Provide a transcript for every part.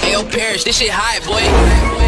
Hey, yo, Parrish, this shit hot, boy.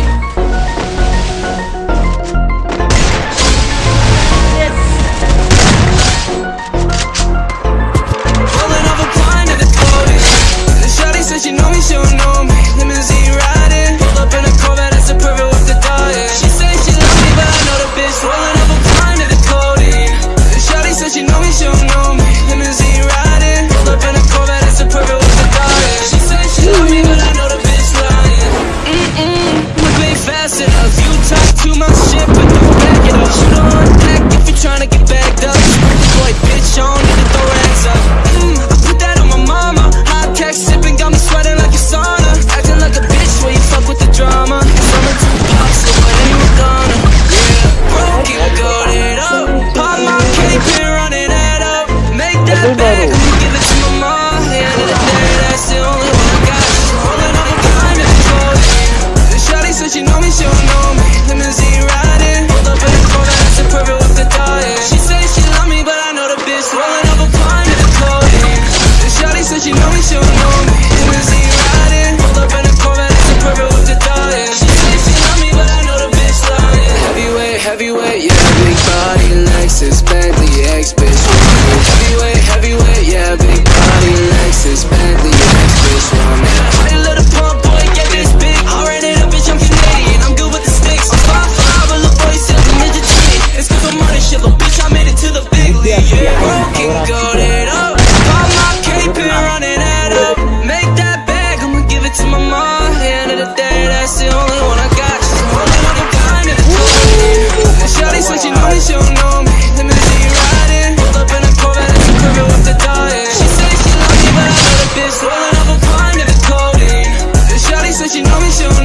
she know me, she don't know me. Limousine riding. Hold up in the corner, that's a perfect with the diet. She say she love me, but I know the bitch Rolling up a pine to the clothing The shawty said she know me, she don't know me. Limousine riding. Hold up in the corner, that's a perfect with the diet. She say she love me, but I know the bitch lying. Heavyweight, heavyweight, yeah. Big body, Lexus, Bentley, X-Bitch said she know me, she don't